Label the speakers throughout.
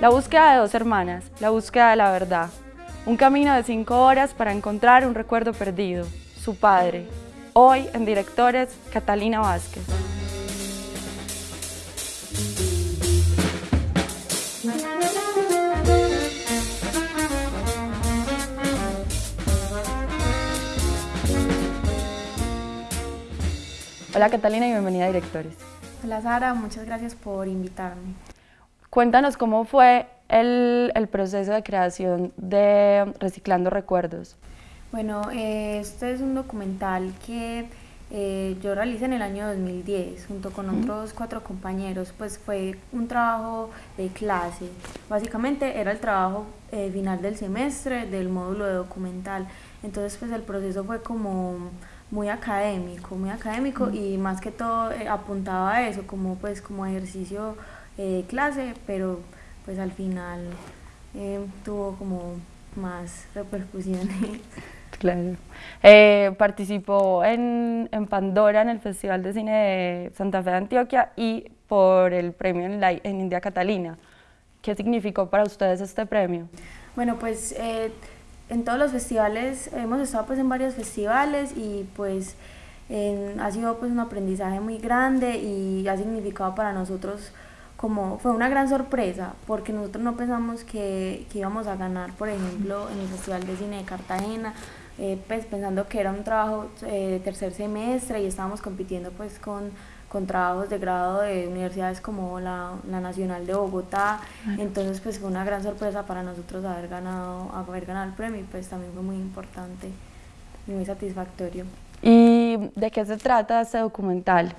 Speaker 1: La búsqueda de dos hermanas, la búsqueda de la verdad. Un camino de cinco horas para encontrar un recuerdo perdido, su padre. Hoy en Directores, Catalina Vázquez. Hola Catalina y bienvenida a Directores.
Speaker 2: Hola Sara, muchas gracias por invitarme.
Speaker 1: Cuéntanos cómo fue el, el proceso de creación de Reciclando Recuerdos.
Speaker 2: Bueno, eh, este es un documental que eh, yo realicé en el año 2010 junto con otros cuatro compañeros, pues fue un trabajo de clase. Básicamente era el trabajo eh, final del semestre del módulo de documental. Entonces pues el proceso fue como muy académico, muy académico y más que todo eh, apuntaba a eso como pues como ejercicio eh, clase, pero pues al final eh, tuvo como más repercusiones.
Speaker 1: Claro. participó en, en, Pandora, en el Festival de Cine de Santa Fe de Antioquia y por el premio en, la, en India Catalina. ¿Qué significó para ustedes este premio?
Speaker 2: Bueno, pues en todos los festivales, hemos estado pues en varios festivales y pues ha sido pues un aprendizaje muy grande y ha significado para nosotros como fue una gran sorpresa porque nosotros no pensamos que, que íbamos a ganar por ejemplo en el Festival de Cine de Cartagena eh, pues pensando que era un trabajo eh, de tercer semestre y estábamos compitiendo pues con con trabajos de grado de universidades como la, la Nacional de Bogotá. Entonces, pues fue una gran sorpresa para nosotros haber ganado, haber ganado el premio y pues también fue muy importante y muy satisfactorio.
Speaker 1: ¿Y de qué se trata este documental?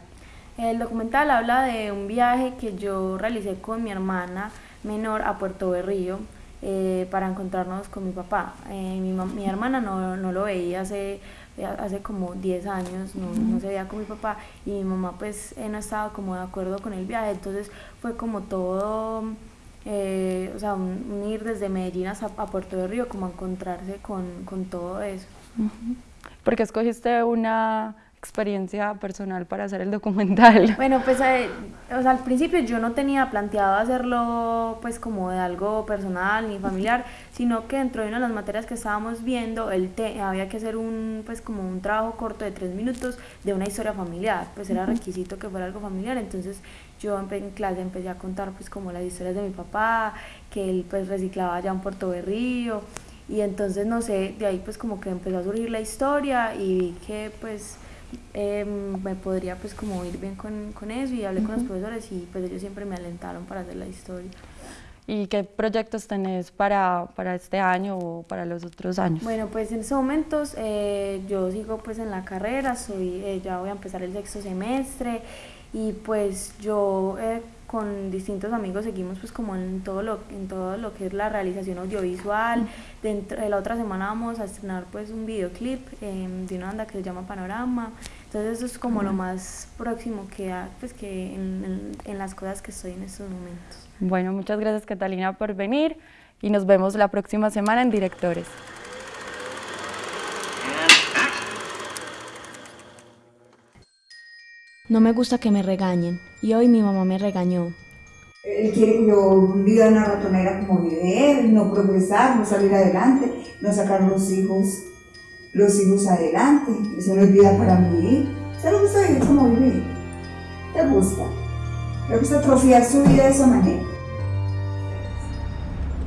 Speaker 2: El documental habla de un viaje que yo realicé con mi hermana menor a Puerto Berrío eh, para encontrarnos con mi papá. Eh, mi, mi, hermana no, no lo veía hace hace como 10 años, no, no, se veía con mi papá y mi mamá pues no estaba como de acuerdo con el viaje, entonces fue como todo, eh, o sea, un, ir desde Medellín a, a, Puerto de Río, como a encontrarse con, con todo eso.
Speaker 1: Porque escogiste una experiencia personal para hacer el documental?
Speaker 2: Bueno, pues eh, o sea, al principio yo no tenía planteado hacerlo pues como de algo personal ni familiar, sino que dentro de una de las materias que estábamos viendo, el te había que hacer un pues como un trabajo corto de tres minutos de una historia familiar, pues era requisito que fuera algo familiar, entonces yo en clase empecé a contar pues como las historias de mi papá, que él pues reciclaba allá en Puerto Berrío, y entonces no sé, de ahí pues como que empezó a surgir la historia y vi que pues eh, me podría pues como ir bien con, con eso y hablé con los profesores y pues ellos siempre me alentaron para hacer la historia.
Speaker 1: ¿Y qué proyectos tenés para, para este año o para los otros años?
Speaker 2: Bueno, pues en estos momentos eh, yo sigo pues en la carrera, soy, eh, ya voy a empezar el sexto semestre y pues yo eh, con distintos amigos seguimos pues como en todo lo en todo lo que es la realización audiovisual. Dentro de la otra semana vamos a estrenar pues un videoclip em, de una banda que se llama Panorama. Entonces eso es como lo más próximo que pues que en, en las cosas que estoy en estos momentos.
Speaker 1: Bueno muchas gracias Catalina por venir y nos vemos la próxima semana en Directores
Speaker 3: No me gusta que me regañen y hoy mi mamá me regañó.
Speaker 4: Él quiere que yo viva en una ratonera como vive él, no progresar, no salir adelante, no sacar los hijos, los hijos adelante. Eso no es vida para mí. ¿Usted le gusta vivir como vive? ¿Te gusta? ¿Le gusta atrofiar su vida de esa manera?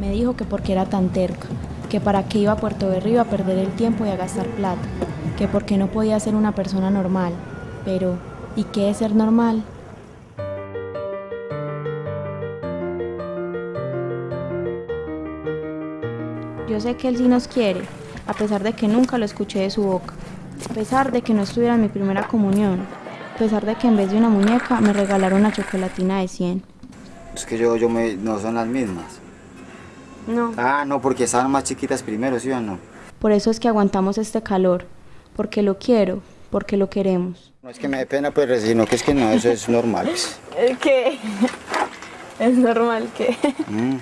Speaker 3: Me dijo que porque era tan terca, que para qué iba a Puerto Berrío a perder el tiempo y a gastar plata, que porque no podía ser una persona normal, pero ¿Y qué es ser normal? Yo sé que Él sí nos quiere, a pesar de que nunca lo escuché de su boca, a pesar de que no estuviera en mi primera comunión, a pesar de que en vez de una muñeca me regalaron una chocolatina de 100.
Speaker 5: Es que yo, yo me, no son las mismas.
Speaker 3: No.
Speaker 5: Ah, no, porque estaban más chiquitas primero, ¿sí o no?
Speaker 3: Por eso es que aguantamos este calor, porque lo quiero, porque lo queremos.
Speaker 5: No es que me dé pena, pero sino que es que no, eso es normal.
Speaker 3: ¿Qué? ¿Es normal que?
Speaker 5: Mm.